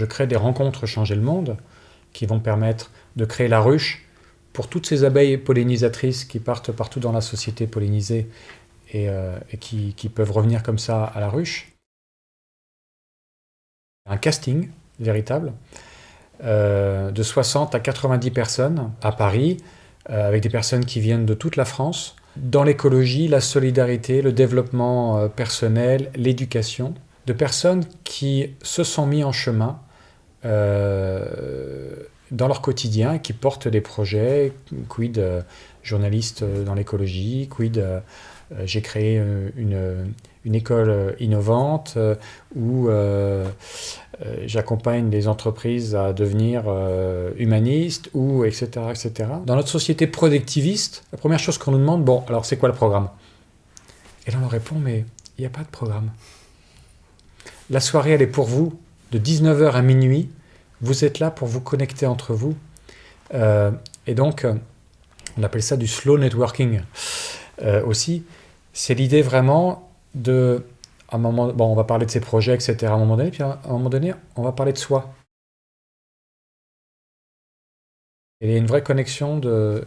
Je crée des rencontres Changer le Monde qui vont permettre de créer la ruche pour toutes ces abeilles pollinisatrices qui partent partout dans la société pollinisée et, euh, qui, peuvent revenir comme ça à la ruche. Un casting véritable euh, de 60 à 90 personnes à Paris, euh, avec des personnes qui viennent de toute la France, dans l'écologie, la solidarité, le développement personnel, l'éducation, de personnes qui se sont mis en chemin dans leur quotidien, qui portent des projets, quid euh, journaliste dans l'écologie, quid euh, euh, j'ai créé une, une, école innovante où j'accompagne des entreprises à devenir humanistes, ou etc., etc. Dans notre société productiviste, la première chose qu'on nous demande, bon, alors c'est quoi le programme? Et là on répond, mais il n'y a pas de programme. La soirée, elle est pour vous, de 19h à minuit, vous êtes là pour vous connecter entre vous. Euh, et donc, euh, on appelle ça du slow networking euh, aussi. C'est l'idée vraiment de... un moment, bon, on va parler de ses projets, etc. à un moment donné, puis à un moment donné, on va parler de soi. il y a une vraie connexion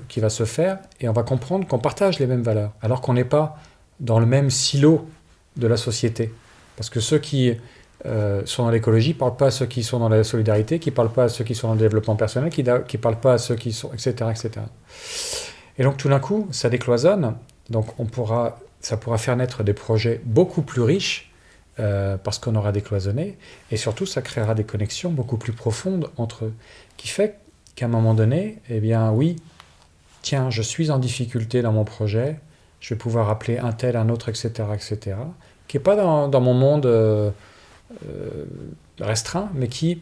qui va se faire et on va comprendre qu'on partage les mêmes valeurs, alors qu'on n'est pas dans le même silo de la société. Parce que ceux qui euh, sont dans l'écologie, ne parlent pas à ceux qui sont dans la solidarité, qui ne parlent pas à ceux qui sont dans le développement personnel, qui ne parlent pas à ceux qui sont, etc. etc. Et donc tout d'un coup, ça décloisonne, donc on pourra, ça pourra faire naître des projets beaucoup plus riches, euh, parce qu'on aura décloisonné, et surtout ça créera des connexions beaucoup plus profondes entre eux, qui fait qu'à un moment donné, eh bien oui, tiens, je suis en difficulté dans mon projet, je vais pouvoir appeler un tel, un autre, etc., etc., qui n'est pas dans, mon monde... Euh, restreint, mais qui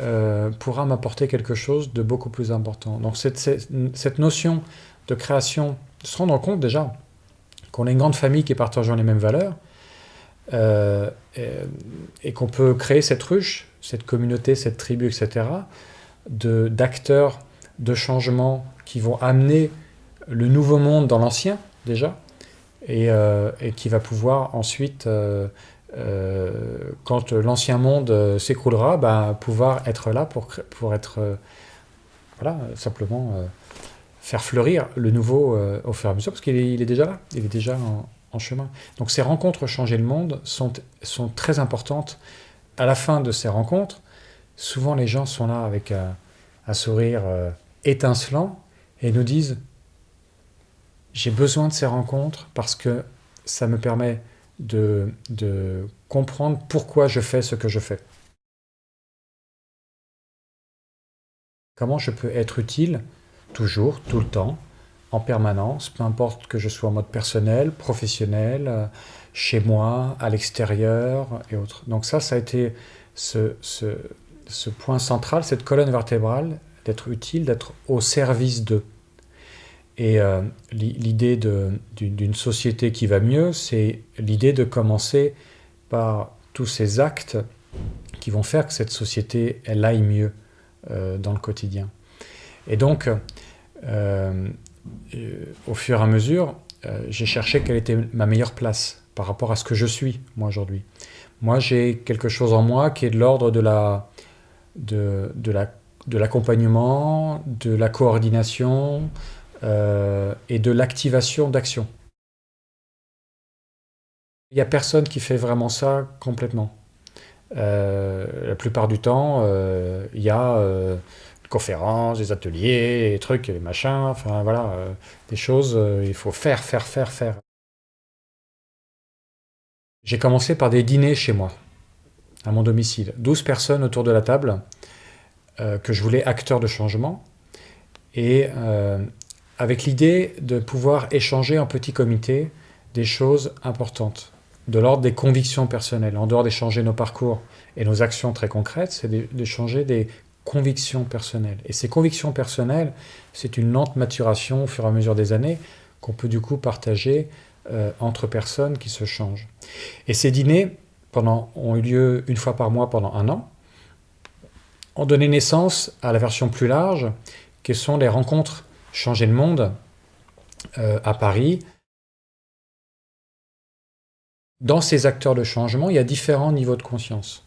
euh, pourra m'apporter quelque chose de beaucoup plus important. Donc cette, cette, notion de création, de se rendre compte déjà qu'on est une grande famille qui partage les mêmes valeurs, euh, et, qu'on peut créer cette ruche, cette communauté, cette tribu, etc., d'acteurs de, changement qui vont amener le nouveau monde dans l'ancien, déjà, et, et, qui va pouvoir ensuite euh, quand l'ancien monde euh, s'écroulera, bah, pouvoir être là pour, pour être, euh, voilà, simplement faire fleurir le nouveau au fur et à mesure, parce qu'il est, déjà là, il est déjà en, chemin. Donc ces rencontres Changer le monde sont, sont très importantes. À la fin de ces rencontres, souvent les gens sont là avec un, sourire étincelant et nous disent « j'ai besoin de ces rencontres parce que ça me permet de, de comprendre pourquoi je fais ce que je fais. Comment je peux être utile toujours, tout le temps, en permanence, peu importe que je sois en mode personnel, professionnel, euh, chez moi, à l'extérieur et autres. Donc ça, ça a été ce, point central, cette colonne vertébrale, d'être utile, d'être au service d'eux. Et euh, l'idée d'une société qui va mieux, c'est l'idée de commencer par tous ces actes qui vont faire que cette société, elle aille mieux euh, dans le quotidien. Et donc, euh, au fur et à mesure, j'ai cherché quelle était ma meilleure place par rapport à ce que je suis, moi, aujourd'hui. Moi, j'ai quelque chose en moi qui est de l'ordre de la de, de l'accompagnement, de, de la coordination, euh, et de l'activation d'action. Il n'y a personne qui fait vraiment ça complètement. Euh, la plupart du temps, euh, il y a des conférences, des ateliers, des trucs, des machins, enfin voilà, des choses, il faut faire, faire, faire, faire. J'ai commencé par des dîners chez moi, à mon domicile. 12 personnes autour de la table, que je voulais acteurs de changement. Et avec l'idée de pouvoir échanger en petit comité des choses importantes, de l'ordre des convictions personnelles. En dehors d'échanger nos parcours et nos actions très concrètes, c'est d'échanger des convictions personnelles. Et ces convictions personnelles, c'est une lente maturation au fur et à mesure des années qu'on peut du coup partager euh, entre personnes qui se changent. Et ces dîners pendant, ont eu lieu une fois par mois pendant un an, ont donné naissance à la version plus large, qui sont les rencontres changer le monde euh, à Paris. Dans ces acteurs de changement, il y a différents niveaux de conscience.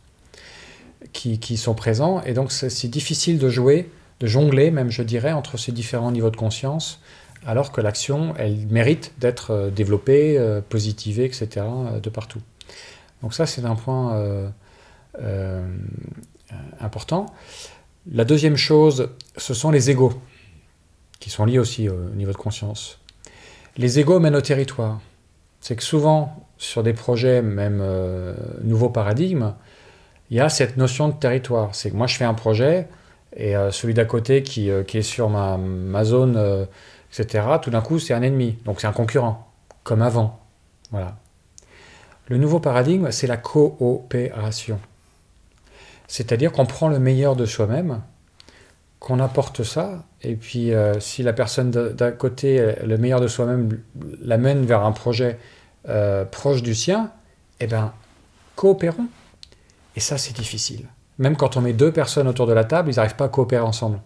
qui, sont présents. Et donc, c'est difficile de jouer, de jongler même, je dirais, entre ces différents niveaux de conscience, alors que l'action, elle mérite d'être euh, développée, euh, positivée, etc., de partout. Donc ça, c'est un point important. La deuxième chose, ce sont les égaux, qui sont liés aussi au niveau de conscience. Les égaux mènent au territoire. C'est que souvent, sur des projets, même euh, nouveaux paradigmes, il y a cette notion de territoire. C'est que moi, je fais un projet, et euh, celui d'à côté qui, euh, est sur ma, ma zone, euh, etc., tout d'un coup, c'est un ennemi. Donc c'est un concurrent, comme avant. Voilà. Le nouveau paradigme, c'est la coopération. C'est-à-dire qu'on prend le meilleur de soi-même, qu'on apporte ça, et puis euh, si la personne d'à côté, le meilleur de soi-même, l'amène vers un projet euh, proche du sien, eh bien, coopérons. Et ça, c'est difficile. Même quand on met deux personnes autour de la table, ils n'arrivent pas à coopérer ensemble.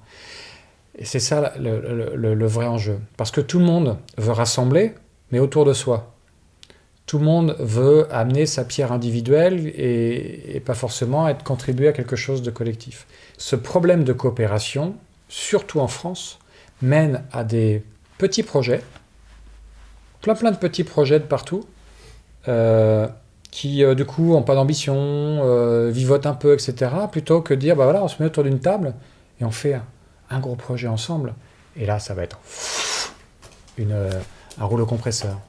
Et c'est ça le, vrai enjeu. Parce que tout le monde veut rassembler, mais autour de soi. Tout le monde veut amener sa pierre individuelle et, pas forcément être contribué à quelque chose de collectif. Ce problème de coopération, surtout en France, mène à des petits projets, plein plein de petits projets de partout, euh, qui euh, du coup n'ont pas d'ambition, euh, vivotent un peu, etc. Plutôt que de dire, bah voilà, on se met autour d'une table et on fait un, gros projet ensemble. Et là, ça va être un rouleau compresseur.